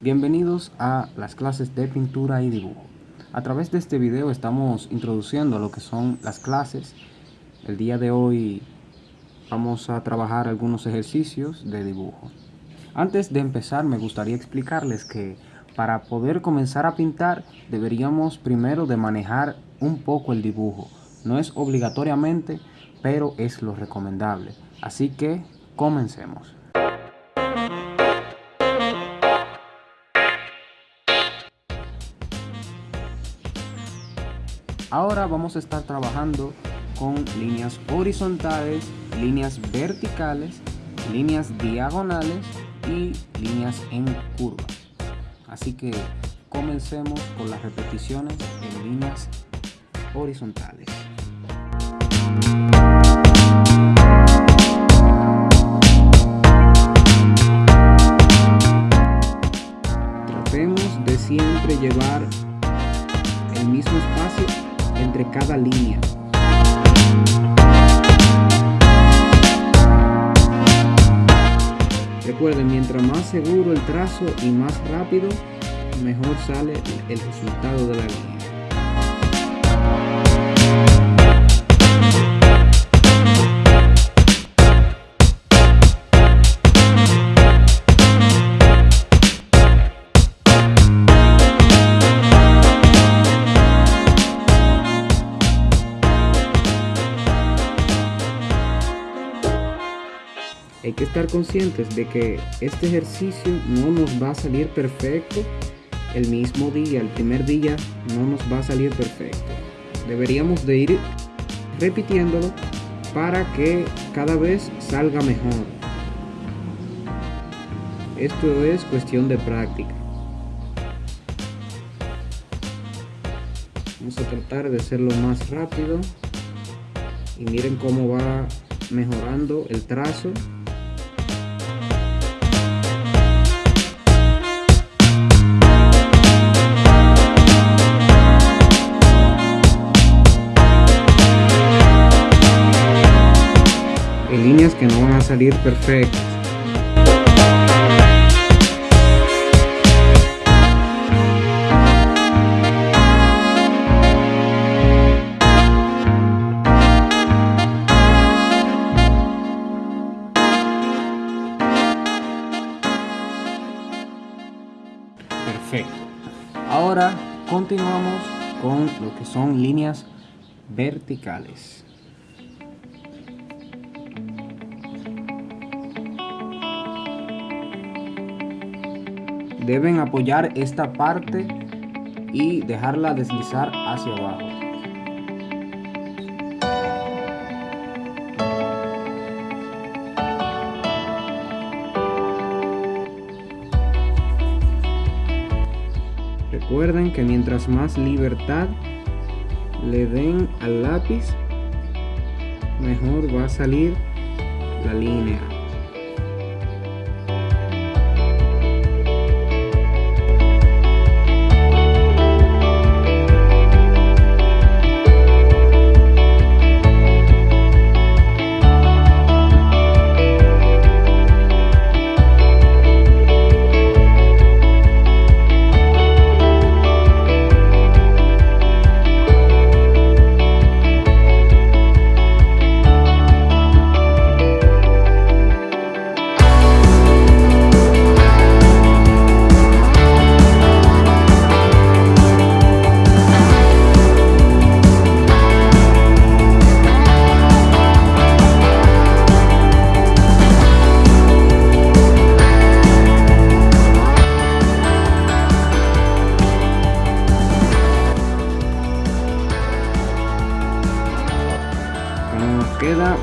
Bienvenidos a las clases de pintura y dibujo. A través de este video estamos introduciendo lo que son las clases. El día de hoy vamos a trabajar algunos ejercicios de dibujo. Antes de empezar me gustaría explicarles que para poder comenzar a pintar deberíamos primero de manejar un poco el dibujo. No es obligatoriamente, pero es lo recomendable. Así que comencemos. Ahora vamos a estar trabajando con líneas horizontales, líneas verticales, líneas diagonales y líneas en curva. Así que comencemos con las repeticiones en líneas horizontales. Tratemos de siempre llevar el mismo espacio entre cada línea. Recuerden, mientras más seguro el trazo y más rápido, mejor sale el resultado de la línea. Hay que estar conscientes de que este ejercicio no nos va a salir perfecto el mismo día, el primer día no nos va a salir perfecto. Deberíamos de ir repitiéndolo para que cada vez salga mejor. Esto es cuestión de práctica. Vamos a tratar de hacerlo más rápido. Y miren cómo va mejorando el trazo líneas que no van a salir perfectas. Perfecto. Ahora continuamos con lo que son líneas verticales. Deben apoyar esta parte y dejarla deslizar hacia abajo. Recuerden que mientras más libertad le den al lápiz, mejor va a salir la línea.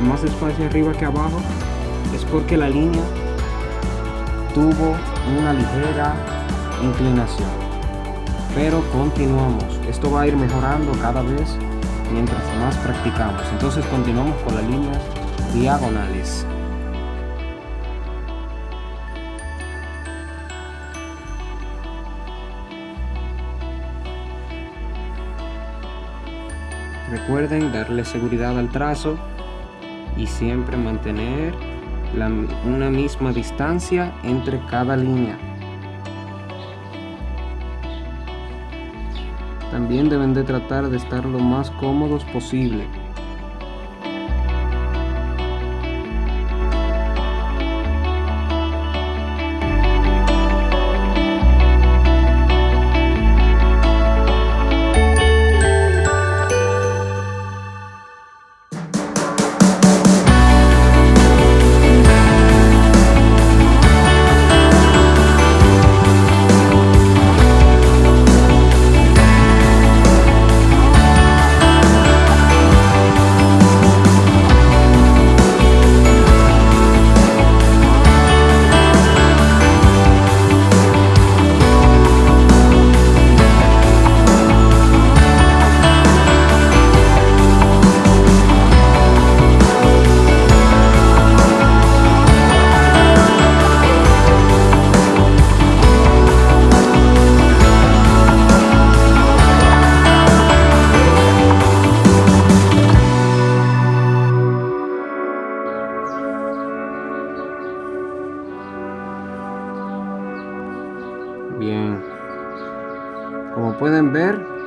Más espacio arriba que abajo es porque la línea tuvo una ligera inclinación. Pero continuamos. Esto va a ir mejorando cada vez mientras más practicamos. Entonces continuamos con las líneas diagonales. Recuerden darle seguridad al trazo y siempre mantener la, una misma distancia entre cada línea. También deben de tratar de estar lo más cómodos posible.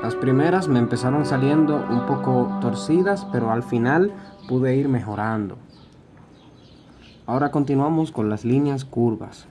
Las primeras me empezaron saliendo un poco torcidas, pero al final pude ir mejorando. Ahora continuamos con las líneas curvas.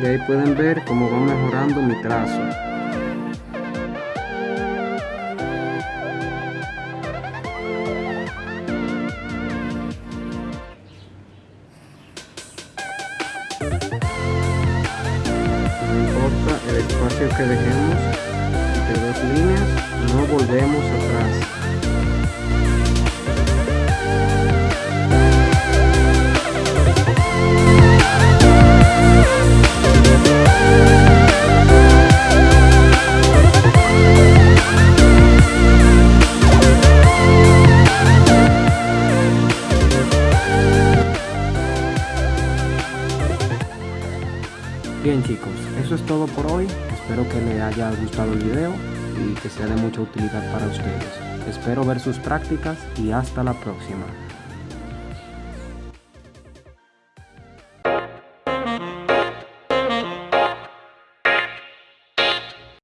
Y ahí pueden ver cómo va mejorando mi trazo. No importa el espacio que dejemos entre dos líneas no volvemos atrás por hoy. Espero que les haya gustado el video y que sea de mucha utilidad para ustedes. Espero ver sus prácticas y hasta la próxima.